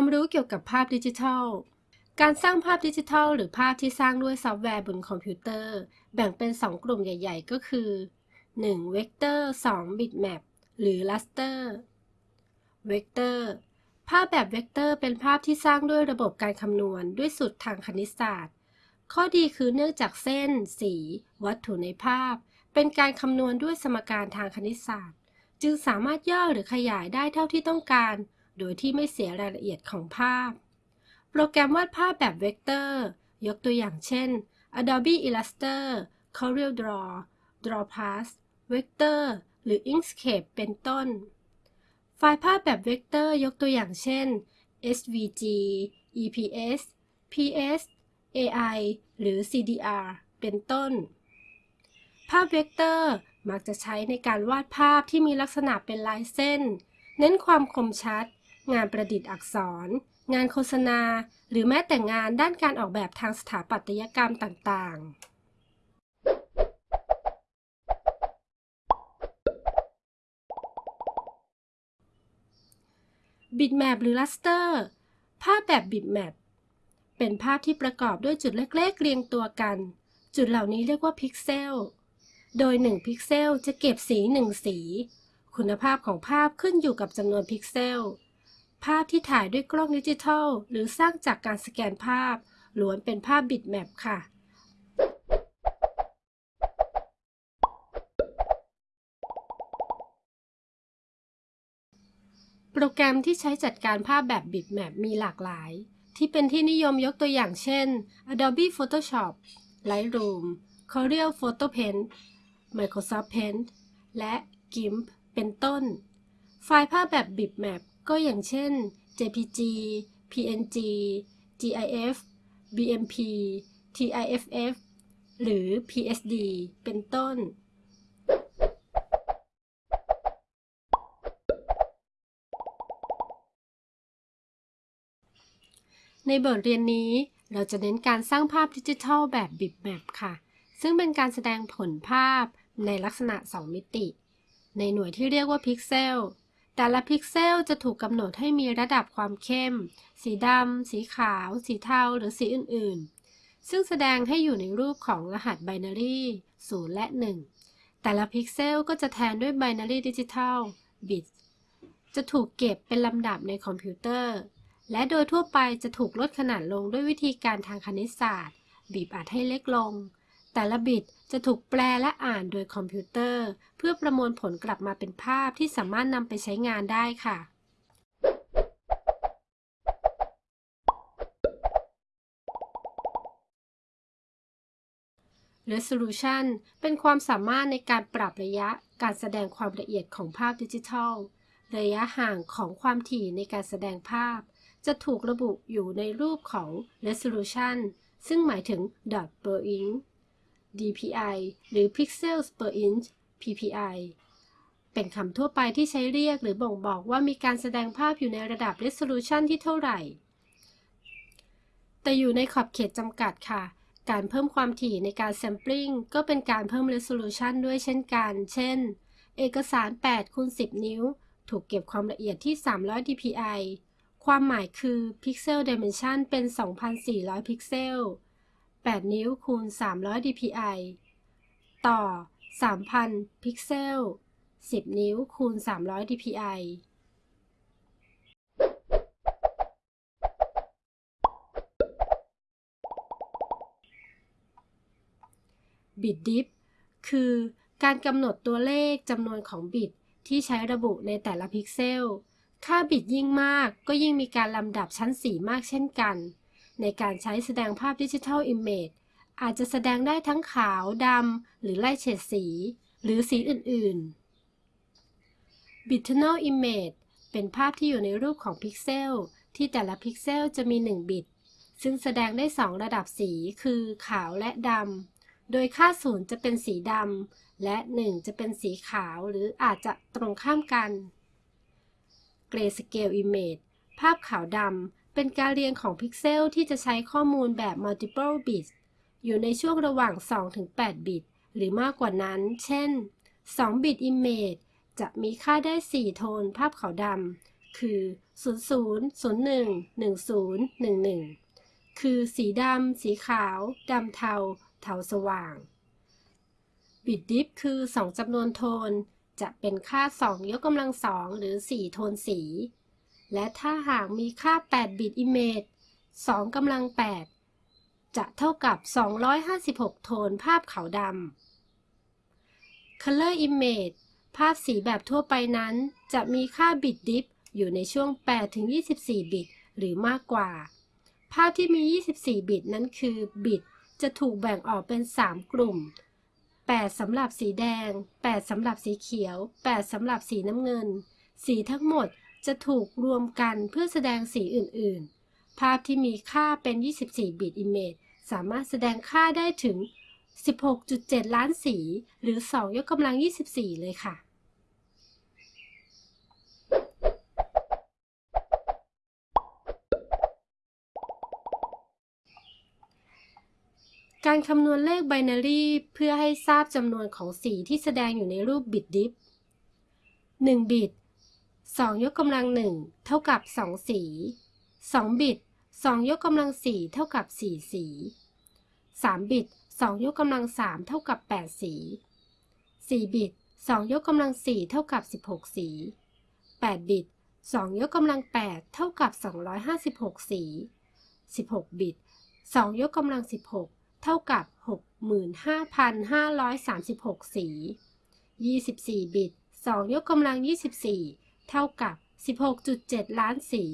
ความรู้เกี่ยวกับภาพดิจิทัล การสร้างภาพดิจิทัล หรือภาพที่สร้างด้วยซอฟต์แวร์บนคอมพิวเตอร์ แบ่งเป็น 2 กลุ่มใหญ่ ๆ ก็คือ 1. เวกเตอร์ 2. Bitmap หรือ raster เวกเตอร์ ภาพแบบเวกเตอร์เป็นภาพที่สร้างด้วยระบบการคำนวณ ด้วยสูตรทางคณิตศาสตร์ ข้อดีคือเนื่องจากเส้น สี วัตถุในภาพ เป็นการคำนวณด้วยสมการทางคณิตศาสตร์ จึงสามารถย่อหรือขยายได้เท่าที่ต้องการ โดยที่ไม่เสียรายละเอียดของภาพ โปรแกรมวาดภาพแบบเวกเตอร์ ยกตัวอย่างเช่น Adobe Illustrator Corel Draw DrawPlus Vector หรือ Inkscape เป็นต้น ไฟล์ภาพแบบเวกเตอร์ยกตัวอย่างเช่น SVG EPS PS AI หรือ CDR เป็นต้น ภาพเวกเตอร์มักจะใช้ในการวาดภาพที่มีลักษณะเป็นลายเส้น เน้นความคมชัด งานประดิษฐ์อักษร งานโฆษณา หรือแม้แต่งานด้านการออกแบบทางสถาปัตยกรรมต่างๆ Bitmap หรือ Raster ภาพแบบ Bitmap เป็นภาพที่ประกอบด้วยจุดเล็กๆ เรียงตัวกัน จุดเหล่านี้เรียกว่าพิกเซล โดย 1 พิกเซลจะเก็บสี 1 สี คุณภาพของภาพขึ้นอยู่กับจำนวนพิกเซล ภาพที่ถ่ายด้วยกล้องดิจิทัล หรือสร้างจากการสแกนภาพล้วนเป็นภาพ Bitmap ค่ะ โปรแกรมที่ใช้จัดการภาพแบบ Bitmap มีหลากหลาย ที่เป็นที่นิยมยกตัวอย่างเช่น Adobe Photoshop Lightroom Corel Photo Paint Microsoft Paint และ GIMP เป็นต้น ไฟล์ภาพแบบ Bitmap ก็อย่างเช่น JPG PNG GIF BMP TIFF หรือ PSD เป็นต้น ในบทเรียนนี้เราจะเน้นการสร้างภาพดิจิทัลแบบ Bitmap ค่ะ ซึ่งเป็นการแสดงผลภาพในลักษณะ 2 มิติ ในหน่วยที่เรียกว่าพิกเซล แต่ละพิกเซลจะถูกกำหนดให้มีระดับความเข้ม สีดำ สีขาว สีเทา หรือสีอื่น ๆ ซึ่งแสดงให้อยู่ในรูปของรหัส binary 0และ 1 แต่ละพิกเซลก็จะแทนด้วย binary digital bitจะถูกเก็บเป็นลำดับในคอมพิวเตอร์ และโดยทั่วไปจะถูกลดขนาดลงด้วยวิธีการทางคณิตศาสตร์ บีบอัดให้เล็กลง แต่ละบิต จะถูกแปลและอ่านโดยคอมพิวเตอร์ เพื่อประมวลผลกลับมาเป็นภาพที่สามารถนำไปใช้งานได้ค่ะ Resolution เป็นความสามารถในการปรับระยะการแสดงความละเอียดของภาพดิจิทัล ระยะห่างของความถี่ในการแสดงภาพ จะถูกระบุอยู่ในรูปของ resolution ซึ่งหมายถึง dot per inch DPI หรือ pixels per inch PPI เป็นคำทั่วไปที่ใช้เรียกหรือบ่งบอกว่ามีการแสดงภาพอยู่ในระดับ resolution ที่เท่าไหร่ แต่อยู่ในขอบเขตจำกัดค่ะ การเพิ่มความถี่ในการ sampling ก็เป็นการเพิ่ม resolution ด้วยเช่นกัน เช่น เอกสาร8คูณ10 นิ้ว ถูกเก็บความละเอียดที่ 300 dpi ความหมายคือ pixel dimension เป็น 2,400 พิกเซล 8 นิ้วคูณ 300 dpi ต่อ 3,000 พิกเซล 10 นิ้วคูณ 300 dpi bit depth คือการกำหนดตัวเลขจำนวนของบิตที่ใช้ระบุในแต่ละพิกเซล ค่าบิตยิ่งมากก็ยิ่งมีการลำดับชั้นสีมากเช่นกัน ในการใช้แสดงภาพ digital image อาจจะแสดงได้ทั้งขาวดำหรือไล่เฉดสี หรือสีอื่น ๆ Bitonal Image เป็นภาพที่อยู่ในรูปของพิกเซลที่แต่ละพิกเซลจะมี 1 บิต ซึ่งแสดงได้ 2 ระดับสีคือขาวและดำ โดยค่าศูนย์จะเป็นสีดำ และ 1 จะเป็นสีขาวหรืออาจจะตรงข้ามกัน Grayscale Image ภาพขาวดำ เป็นการเรียงของพิกเซลที่จะใช้ข้อมูลแบบ multiple bits อยู่ในช่วงระหว่าง 2-8 บิต หรือมากกว่านั้น เช่น 2 บิต Image จะมีค่าได้ 4 โทนภาพขาวดำ คือ 00011011 คือสีดำ สีขาว ดำเทา เทาสว่าง บิตดิฟคือ 2จำนวนโทน จะเป็นค่า 2 ยกกำลัง2หรือ 4 โทนสี และถ้าหากมีค่า 8 บิต image 2กำลัง 8 จะเท่ากับ 256 โทนภาพขาวดำ Color Image ภาพสีแบบทั่วไปนั้น จะมีค่าบิตดิฟอยู่ในช่วง8-24 บิต หรือมากกว่า ภาพที่มี 24 บิตนั้นคือบิต จะถูกแบ่งออกเป็น 3 กลุ่ม 8สำหรับสีแดง 8สำหรับสีเขียว 8สำหรับสีน้ำเงิน สีทั้งหมด จะถูกรวมกันเพื่อแสดงสีอื่น ๆ ภาพที่มีค่าเป็น 24บิต Image สามารถแสดงค่าได้ถึง 16.7 ล้านสี หรือ 2 ยกกำลัง 24 เลยค่ะ การคำนวณเลขไบนารีเพื่อให้ทราบจำนวนของสีที่แสดงอยู่ในรูปบิตดิฟ1บิต 2 ยกกำลัง 1 เท่ากับ 2 สี 2 บิต 2 ยกกำลัง 4 เท่ากับ 4 สี 3 บิต 2 ยกกำลัง 3 เท่ากับ 8 สี 4 บิต 2 ยกกำลัง 4 เท่ากับ 16 สี 8 บิต 2 ยกกำลัง 8 เท่ากับ 256 สี 16 บิต 2 ยกกำลัง 16 เท่ากับ 65,536 สี 24 บิต 2 ยกกำลัง 24 เท่ากับ 16.7 ล้านสี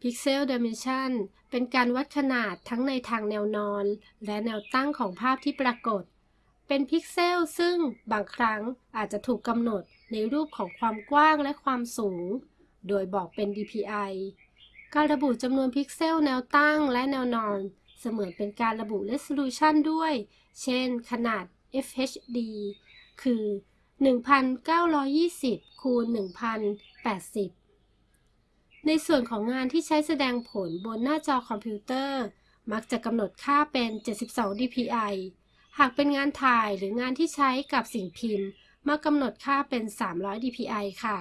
Pixel Dimension เป็นการวัดขนาดทั้งในทางแนวนอน และแนวตั้งของภาพที่ปรากฏ เป็นพิกเซลซึ่งบางครั้งอาจจะถูกกำหนดในรูปของความกว้างและความสูง โดยบอกเป็น DPI การระบุจำนวนพิกเซลแนวตั้งและแนวนอน เสมือนเป็นการระบุ resolution ด้วย เช่น ขนาด FHD คือ 1920คูณ1080 ในส่วนของงานที่ใช้แสดงผลบนหน้าจอคอมพิวเตอร์ มักจะกำหนดค่าเป็น 72 dpi หากเป็นงานถ่ายหรืองานที่ใช้กับสิ่งพิมพ์ มากำหนดค่าเป็น 300 dpi ค่ะ